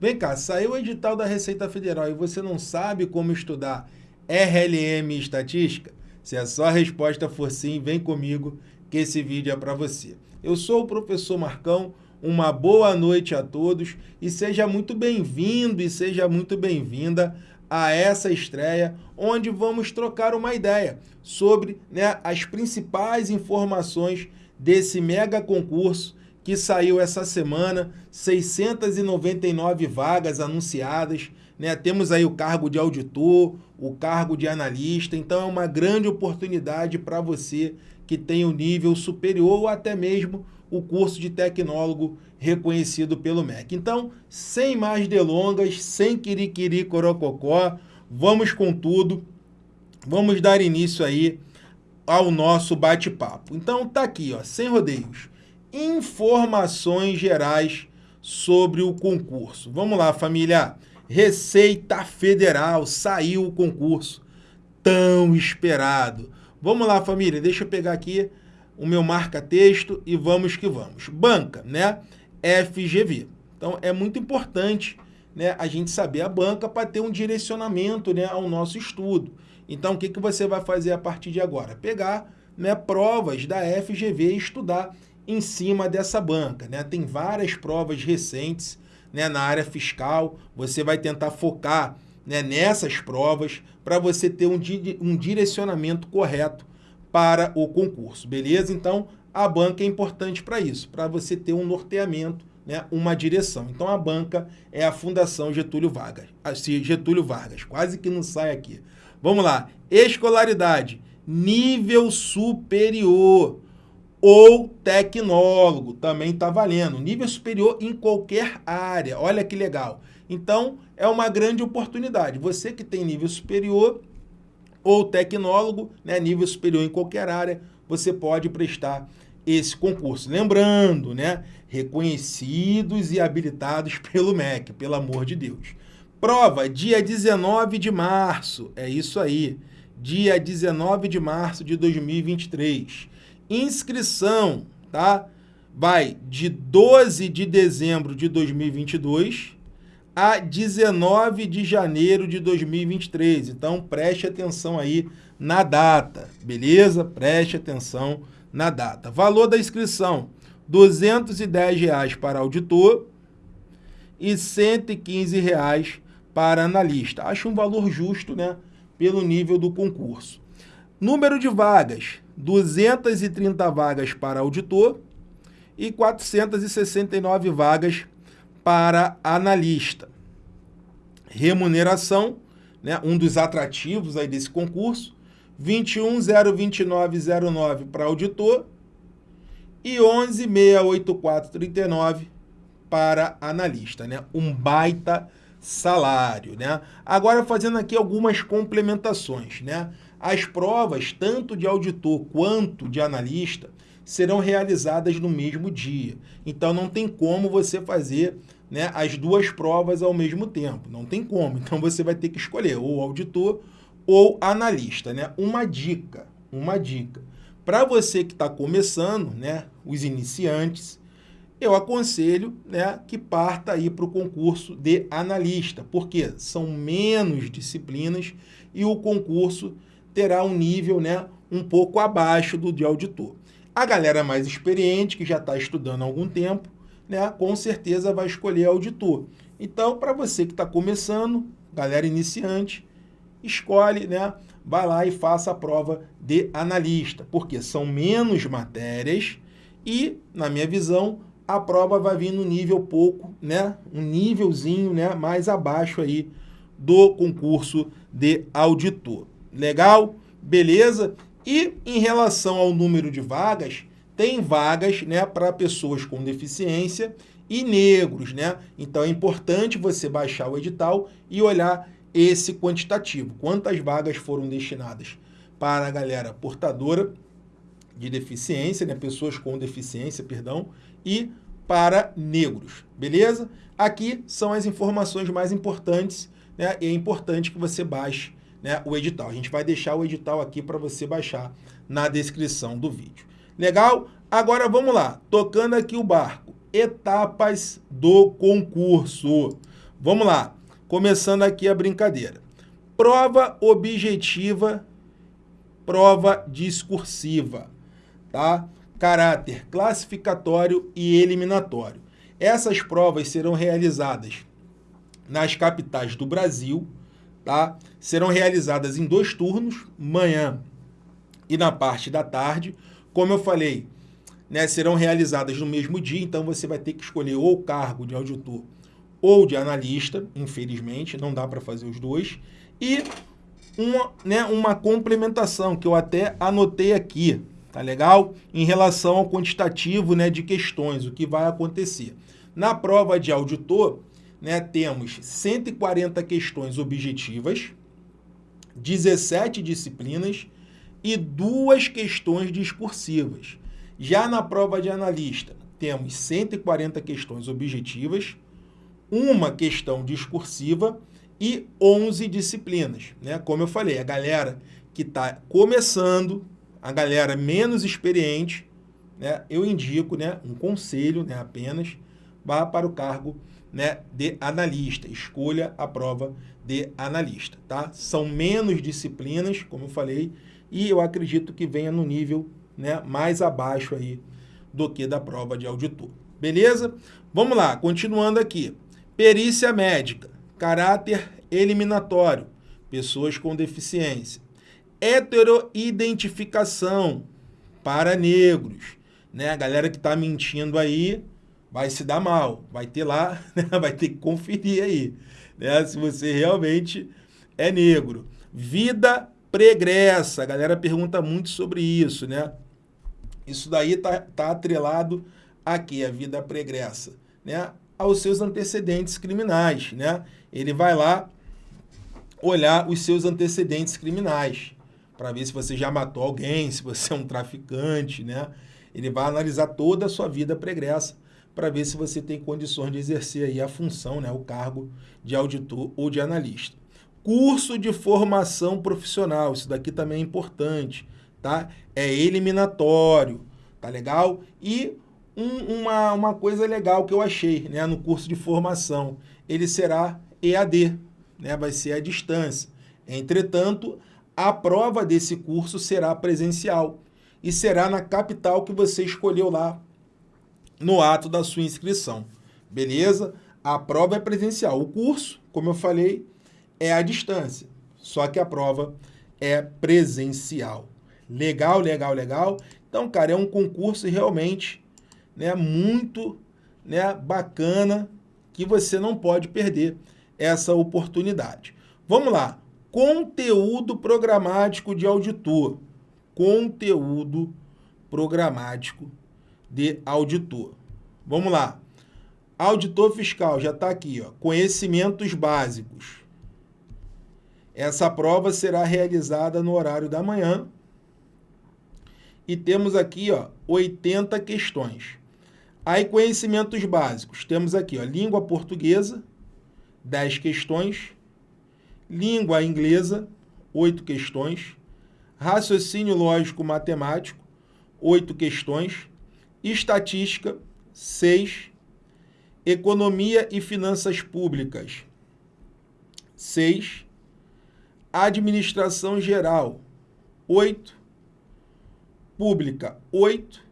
Vem cá, saiu o edital da Receita Federal e você não sabe como estudar RLM e estatística? Se a sua resposta for sim, vem comigo que esse vídeo é para você. Eu sou o professor Marcão, uma boa noite a todos e seja muito bem-vindo e seja muito bem-vinda a essa estreia, onde vamos trocar uma ideia sobre né, as principais informações desse mega concurso que saiu essa semana, 699 vagas anunciadas, né? Temos aí o cargo de auditor, o cargo de analista, então é uma grande oportunidade para você que tem o um nível superior ou até mesmo o curso de tecnólogo reconhecido pelo MEC. Então, sem mais delongas, sem quiriquiri corococó, vamos com tudo, vamos dar início aí ao nosso bate-papo. Então, tá aqui, ó, sem rodeios informações gerais sobre o concurso. Vamos lá, família. Receita Federal, saiu o concurso tão esperado. Vamos lá, família, deixa eu pegar aqui o meu marca-texto e vamos que vamos. Banca, né? FGV. Então, é muito importante né, a gente saber a banca para ter um direcionamento né, ao nosso estudo. Então, o que, que você vai fazer a partir de agora? Pegar né, provas da FGV e estudar em cima dessa banca. Né? Tem várias provas recentes né, na área fiscal, você vai tentar focar né, nessas provas para você ter um, di um direcionamento correto para o concurso, beleza? Então, a banca é importante para isso, para você ter um norteamento, né, uma direção. Então, a banca é a Fundação Getúlio Vargas. Assim, Getúlio Vargas, quase que não sai aqui. Vamos lá. Escolaridade, nível superior ou tecnólogo, também está valendo. Nível superior em qualquer área, olha que legal. Então, é uma grande oportunidade. Você que tem nível superior ou tecnólogo, né, nível superior em qualquer área, você pode prestar esse concurso. Lembrando, né, reconhecidos e habilitados pelo MEC, pelo amor de Deus. Prova, dia 19 de março, é isso aí, dia 19 de março de 2023 inscrição, tá? Vai de 12 de dezembro de 2022 a 19 de janeiro de 2023. Então, preste atenção aí na data, beleza? Preste atenção na data. Valor da inscrição, R$ 210 para auditor e 115 reais para analista. Acho um valor justo, né? Pelo nível do concurso. Número de vagas, 230 vagas para auditor e 469 vagas para analista. Remuneração, né, um dos atrativos aí desse concurso, 21.029,09 para auditor e 11.684,39 para analista, né? Um baita salário, né? Agora fazendo aqui algumas complementações, né? As provas, tanto de auditor quanto de analista, serão realizadas no mesmo dia. Então, não tem como você fazer né, as duas provas ao mesmo tempo. Não tem como. Então, você vai ter que escolher ou auditor ou analista. Né? Uma dica, uma dica. Para você que está começando, né, os iniciantes, eu aconselho né, que parta aí para o concurso de analista, porque são menos disciplinas e o concurso terá um nível né, um pouco abaixo do de auditor. A galera mais experiente, que já está estudando há algum tempo, né, com certeza vai escolher auditor. Então, para você que está começando, galera iniciante, escolhe, né, vai lá e faça a prova de analista, porque são menos matérias e, na minha visão, a prova vai vir no nível pouco, né, um nívelzinho né, mais abaixo aí do concurso de auditor. Legal? Beleza? E em relação ao número de vagas, tem vagas né, para pessoas com deficiência e negros, né? Então é importante você baixar o edital e olhar esse quantitativo. Quantas vagas foram destinadas para a galera portadora de deficiência, né? Pessoas com deficiência, perdão, e para negros, beleza? Aqui são as informações mais importantes, né? E é importante que você baixe né, o edital. A gente vai deixar o edital aqui para você baixar na descrição do vídeo. Legal? Agora vamos lá, tocando aqui o barco. Etapas do concurso. Vamos lá, começando aqui a brincadeira. Prova objetiva, prova discursiva, tá? Caráter classificatório e eliminatório. Essas provas serão realizadas nas capitais do Brasil, tá? Serão realizadas em dois turnos, manhã e na parte da tarde. Como eu falei, né, serão realizadas no mesmo dia, então você vai ter que escolher ou o cargo de auditor ou de analista, infelizmente, não dá para fazer os dois, e uma, né, uma complementação que eu até anotei aqui, tá legal? Em relação ao quantitativo né, de questões, o que vai acontecer. Na prova de auditor, né, temos 140 questões objetivas, 17 disciplinas e duas questões discursivas. Já na prova de analista, temos 140 questões objetivas, uma questão discursiva e 11 disciplinas. Né? Como eu falei, a galera que está começando, a galera menos experiente, né? eu indico né, um conselho né, apenas, vá para o cargo né, de analista. Escolha a prova de analista. Tá? São menos disciplinas, como eu falei, e eu acredito que venha no nível né, mais abaixo aí do que da prova de auditor. Beleza? Vamos lá, continuando aqui. Perícia médica, caráter eliminatório, pessoas com deficiência. Heteroidentificação para negros. Né? A galera que está mentindo aí vai se dar mal, vai ter lá, né? vai ter que conferir aí, né? se você realmente é negro. Vida pregressa, a galera pergunta muito sobre isso, né? Isso daí tá, tá atrelado aqui, a vida pregressa, né? aos seus antecedentes criminais, né? Ele vai lá olhar os seus antecedentes criminais para ver se você já matou alguém, se você é um traficante, né? Ele vai analisar toda a sua vida pregressa para ver se você tem condições de exercer aí a função, né, o cargo de auditor ou de analista. Curso de formação profissional, isso daqui também é importante, tá? É eliminatório, tá legal? E um, uma, uma coisa legal que eu achei né, no curso de formação, ele será EAD, né, vai ser à distância. Entretanto, a prova desse curso será presencial e será na capital que você escolheu lá no ato da sua inscrição. Beleza? A prova é presencial. O curso, como eu falei, é à distância. Só que a prova é presencial. Legal, legal, legal. Então, cara, é um concurso realmente né, muito né, bacana que você não pode perder essa oportunidade. Vamos lá. Conteúdo programático de auditor. Conteúdo programático de auditor. Vamos lá. Auditor fiscal, já está aqui, ó. conhecimentos básicos. Essa prova será realizada no horário da manhã. E temos aqui ó, 80 questões. Aí, conhecimentos básicos. Temos aqui ó, língua portuguesa, 10 questões. Língua inglesa, 8 questões. Raciocínio lógico matemático, 8 questões estatística, 6, economia e finanças públicas, 6, administração geral, 8, pública, 8,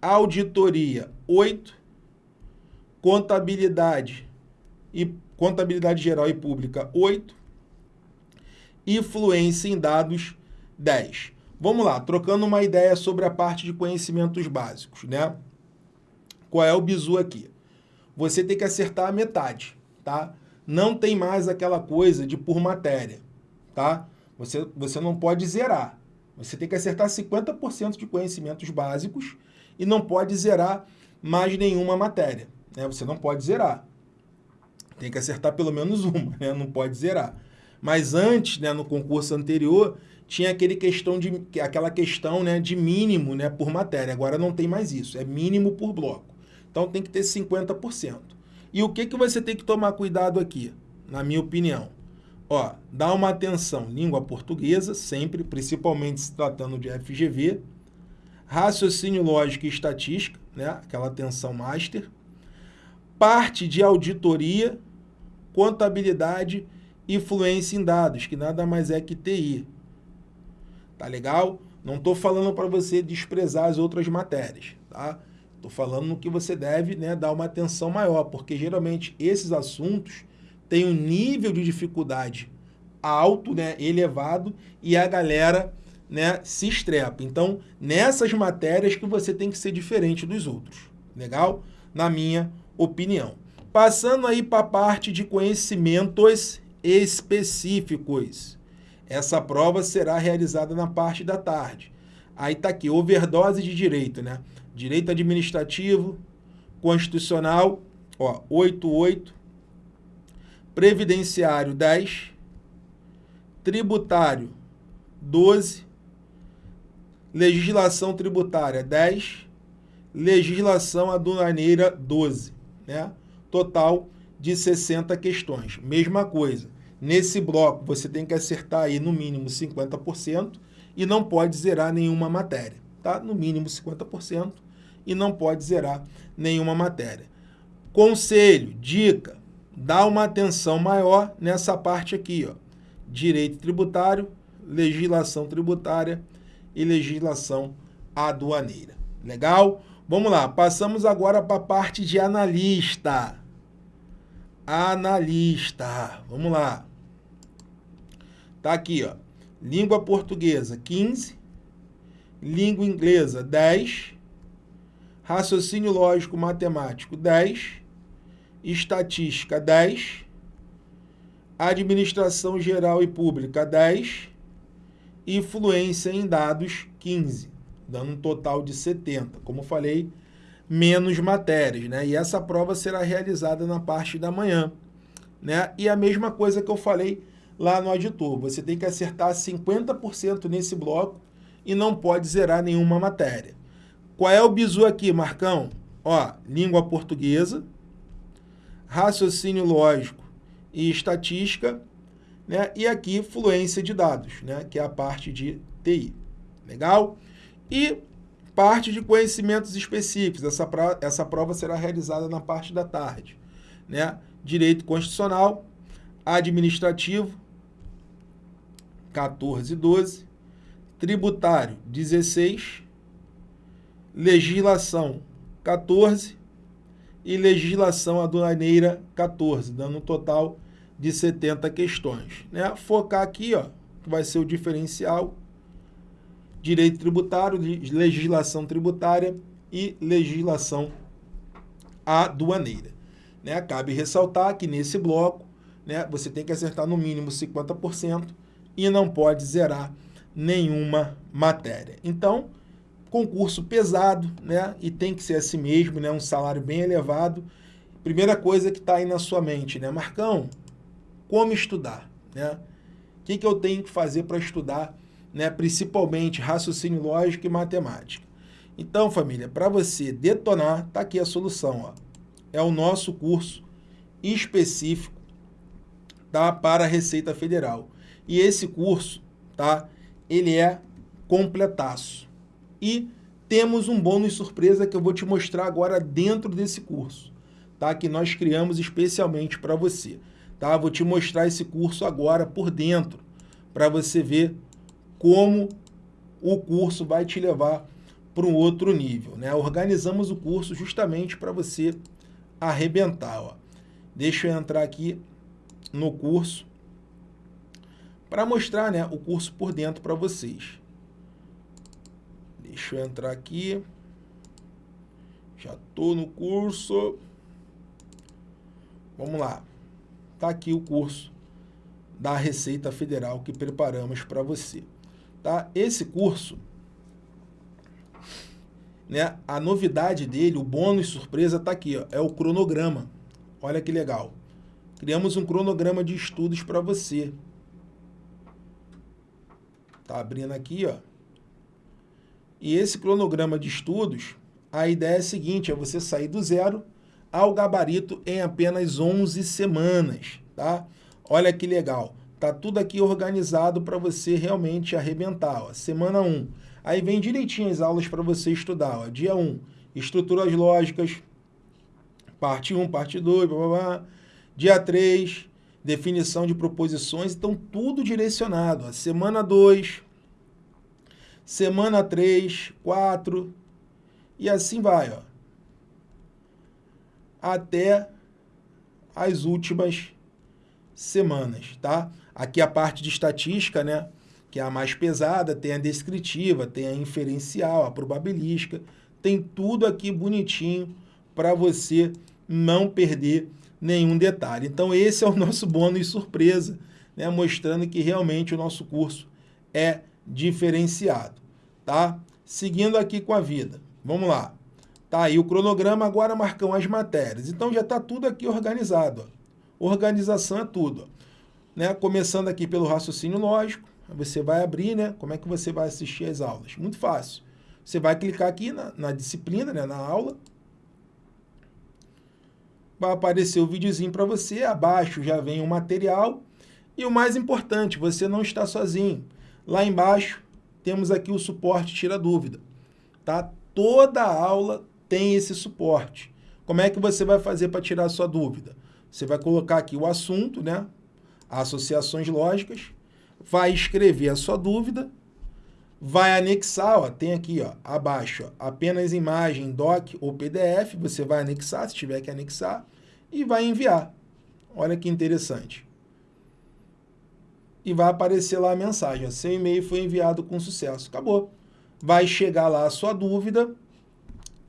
auditoria, 8, contabilidade e contabilidade geral e pública, 8, e fluência em dados, 10. Vamos lá, trocando uma ideia sobre a parte de conhecimentos básicos, né? Qual é o bizu aqui? Você tem que acertar a metade, tá? Não tem mais aquela coisa de por matéria, tá? Você, você não pode zerar. Você tem que acertar 50% de conhecimentos básicos e não pode zerar mais nenhuma matéria. Né? Você não pode zerar. Tem que acertar pelo menos uma, né? não pode zerar. Mas antes, né, no concurso anterior, tinha aquele questão de, aquela questão né, de mínimo né, por matéria. Agora não tem mais isso, é mínimo por bloco. Então tem que ter 50%. E o que, que você tem que tomar cuidado aqui, na minha opinião? Ó, dá uma atenção, língua portuguesa, sempre, principalmente se tratando de FGV, raciocínio lógico e estatística, né, aquela atenção master, parte de auditoria, contabilidade e fluência em dados, que nada mais é que TI. Tá legal? Não estou falando para você desprezar as outras matérias, tá? Estou falando no que você deve né, dar uma atenção maior, porque geralmente esses assuntos têm um nível de dificuldade alto, né, elevado, e a galera né, se estrepa. Então, nessas matérias que você tem que ser diferente dos outros. Legal? Na minha opinião. Passando aí para a parte de conhecimentos específicos. Essa prova será realizada na parte da tarde. Aí está aqui, overdose de direito, né? Direito administrativo, constitucional, ó, 88, previdenciário 10, tributário 12, legislação tributária 10, legislação aduaneira 12, né? Total de 60 questões. Mesma coisa. Nesse bloco, você tem que acertar aí no mínimo 50% e não pode zerar nenhuma matéria, tá? No mínimo 50% e não pode zerar nenhuma matéria. Conselho, dica, dá uma atenção maior nessa parte aqui, ó. Direito tributário, legislação tributária e legislação aduaneira. Legal? Vamos lá, passamos agora para a parte de analista analista. Vamos lá. Tá aqui, ó. Língua portuguesa, 15. Língua inglesa, 10. Raciocínio lógico matemático, 10. Estatística, 10. Administração geral e pública, 10. E fluência em dados, 15. Dando um total de 70. Como falei, menos matérias, né? E essa prova será realizada na parte da manhã, né? E a mesma coisa que eu falei lá no auditor, você tem que acertar 50% nesse bloco e não pode zerar nenhuma matéria. Qual é o bizu aqui, Marcão? Ó, língua portuguesa, raciocínio lógico e estatística, né? E aqui fluência de dados, né? Que é a parte de TI. Legal? E Parte de conhecimentos específicos. Essa, essa prova será realizada na parte da tarde. Né? Direito Constitucional, Administrativo, 14 e 12, Tributário, 16, Legislação, 14 e Legislação Aduaneira, 14, dando um total de 70 questões. Né? Focar aqui, ó, que vai ser o diferencial, direito tributário, legislação tributária e legislação aduaneira. Né? Cabe ressaltar que nesse bloco né, você tem que acertar no mínimo 50% e não pode zerar nenhuma matéria. Então, concurso pesado, né, e tem que ser assim mesmo, né, um salário bem elevado. Primeira coisa que está aí na sua mente, né, Marcão, como estudar, né? O que, que eu tenho que fazer para estudar né, principalmente raciocínio lógico e matemática. Então, família, para você detonar, tá aqui a solução. Ó. É o nosso curso específico tá, para a Receita Federal. E esse curso, tá, ele é completaço. E temos um bônus surpresa que eu vou te mostrar agora dentro desse curso, tá? Que nós criamos especialmente para você, tá? Vou te mostrar esse curso agora por dentro, para você ver como o curso vai te levar para um outro nível. Né? Organizamos o curso justamente para você arrebentar. Ó. Deixa eu entrar aqui no curso para mostrar né, o curso por dentro para vocês. Deixa eu entrar aqui. Já estou no curso. Vamos lá. Está aqui o curso da Receita Federal que preparamos para você. Tá? Esse curso, né, a novidade dele, o bônus surpresa está aqui, ó, é o cronograma. Olha que legal. Criamos um cronograma de estudos para você. Tá abrindo aqui, ó. E esse cronograma de estudos, a ideia é a seguinte, é você sair do zero ao gabarito em apenas 11 semanas, tá? Olha que legal. Tá tudo aqui organizado para você realmente arrebentar. Ó. Semana 1. Aí vem direitinho as aulas para você estudar. Ó. Dia 1, estruturas lógicas, parte 1, parte 2, blá, blá, blá. dia 3, definição de proposições, então tudo direcionado. Semana 2, semana 3, 4, e assim vai, ó. Até as últimas semanas, tá? Aqui a parte de estatística, né? Que é a mais pesada, tem a descritiva, tem a inferencial, a probabilística, tem tudo aqui bonitinho para você não perder nenhum detalhe. Então esse é o nosso bônus surpresa, né? mostrando que realmente o nosso curso é diferenciado, tá? Seguindo aqui com a vida. Vamos lá. Tá aí o cronograma, agora marcam as matérias. Então já está tudo aqui organizado. Ó. Organização é tudo. Ó. Né? Começando aqui pelo raciocínio lógico, você vai abrir, né? Como é que você vai assistir as aulas? Muito fácil. Você vai clicar aqui na, na disciplina, né? na aula. Vai aparecer o videozinho para você, abaixo já vem o material. E o mais importante, você não está sozinho. Lá embaixo temos aqui o suporte tira dúvida. Tá? Toda aula tem esse suporte. Como é que você vai fazer para tirar sua dúvida? Você vai colocar aqui o assunto, né? Associações lógicas, vai escrever a sua dúvida, vai anexar, ó, tem aqui ó, abaixo, ó, apenas imagem, doc ou PDF, você vai anexar, se tiver que anexar, e vai enviar. Olha que interessante. E vai aparecer lá a mensagem, ó, seu e-mail foi enviado com sucesso. Acabou. Vai chegar lá a sua dúvida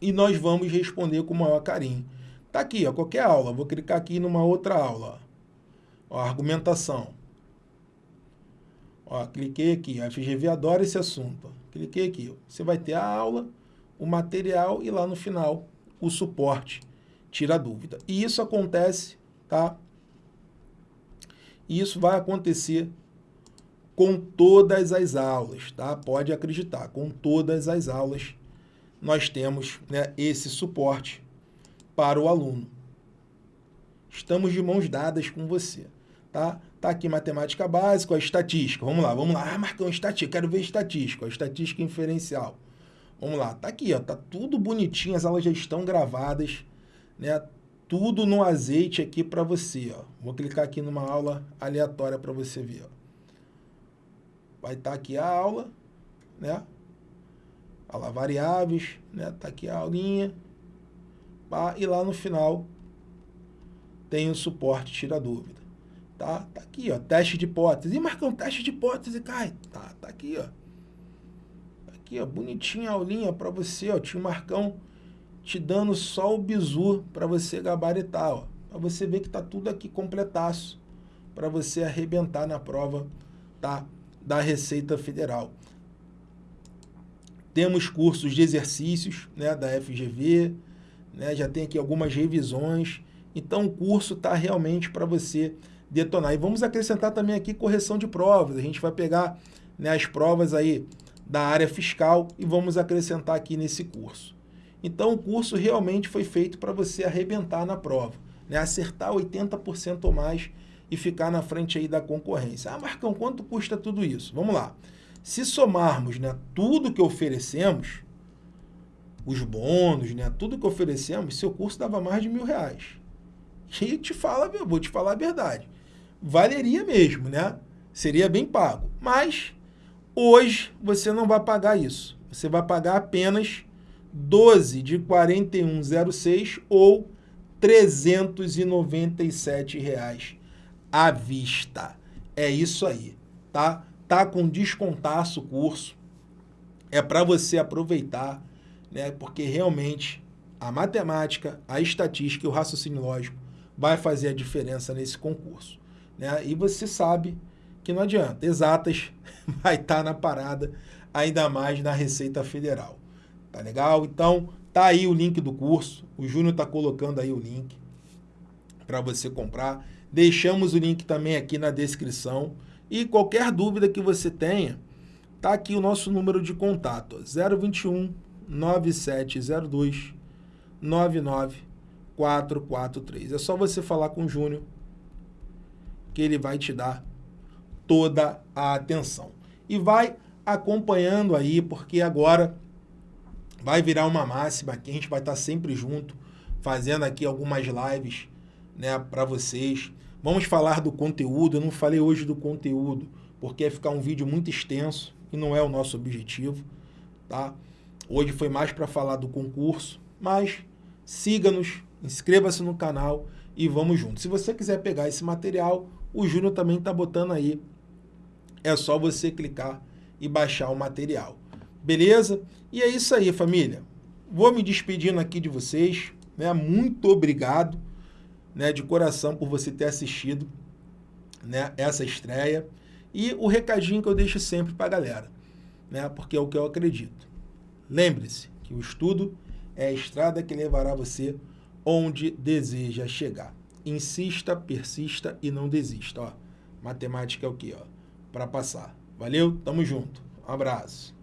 e nós vamos responder com o maior carinho. Tá aqui, ó, qualquer aula. Vou clicar aqui numa outra aula. Ó, argumentação. Ó, cliquei aqui, a FGV adora esse assunto. Cliquei aqui, você vai ter a aula, o material e lá no final o suporte, tira a dúvida. E isso acontece, tá? Isso vai acontecer com todas as aulas, tá? Pode acreditar, com todas as aulas nós temos né, esse suporte para o aluno. Estamos de mãos dadas com você, tá? Tá aqui matemática básica, a estatística. Vamos lá, vamos lá. Ah, Marcão, estatística. Quero ver estatística, a estatística inferencial. Vamos lá. Tá aqui, ó. Tá tudo bonitinho, as aulas já estão gravadas, né? Tudo no azeite aqui para você, ó. Vou clicar aqui numa aula aleatória para você ver, ó. Vai estar tá aqui a aula, né? Olha variáveis, né? Tá aqui a aulinha. E lá no final tem o suporte tira dúvida. Tá? Tá aqui, ó, teste de hipótese. E Marcão, teste de hipótese, cai. Tá, tá aqui, ó. Tá aqui, ó, bonitinha a aulinha para você, ó. Tio Marcão te dando só o bizu para você gabaritar, ó. Para você ver que tá tudo aqui completaço para você arrebentar na prova, tá? Da Receita Federal. Temos cursos de exercícios, né, da FGV, né? Já tem aqui algumas revisões. Então o curso tá realmente para você detonar. E vamos acrescentar também aqui correção de provas. A gente vai pegar né, as provas aí da área fiscal e vamos acrescentar aqui nesse curso. Então, o curso realmente foi feito para você arrebentar na prova, né? acertar 80% ou mais e ficar na frente aí da concorrência. Ah, Marcão, quanto custa tudo isso? Vamos lá. Se somarmos né, tudo que oferecemos, os bônus, né, tudo que oferecemos, seu curso dava mais de mil reais. E te fala, vou te falar a verdade valeria mesmo, né? Seria bem pago. Mas hoje você não vai pagar isso. Você vai pagar apenas 12 de 41,06 ou 397 reais à vista. É isso aí, tá? Tá com descontaço o curso. É para você aproveitar, né? Porque realmente a matemática, a estatística e o raciocínio lógico vai fazer a diferença nesse concurso. Né? E você sabe que não adianta. Exatas vai estar tá na parada, ainda mais na Receita Federal. Tá legal? Então, tá aí o link do curso. O Júnior está colocando aí o link para você comprar. Deixamos o link também aqui na descrição. E qualquer dúvida que você tenha, tá aqui o nosso número de contato, 021 9702 99443. É só você falar com o Júnior que ele vai te dar toda a atenção. E vai acompanhando aí, porque agora vai virar uma máxima aqui, a gente vai estar sempre junto, fazendo aqui algumas lives né, para vocês. Vamos falar do conteúdo. Eu não falei hoje do conteúdo, porque ia ficar um vídeo muito extenso e não é o nosso objetivo. Tá? Hoje foi mais para falar do concurso, mas siga-nos, inscreva-se no canal e vamos juntos. Se você quiser pegar esse material, o Júnior também está botando aí. É só você clicar e baixar o material. Beleza? E é isso aí, família. Vou me despedindo aqui de vocês. Né? Muito obrigado né, de coração por você ter assistido né, essa estreia. E o recadinho que eu deixo sempre para a galera, né, porque é o que eu acredito. Lembre-se que o estudo é a estrada que levará você onde deseja chegar. Insista, persista e não desista. Ó, matemática é o que? Para passar. Valeu? Tamo junto. Um abraço.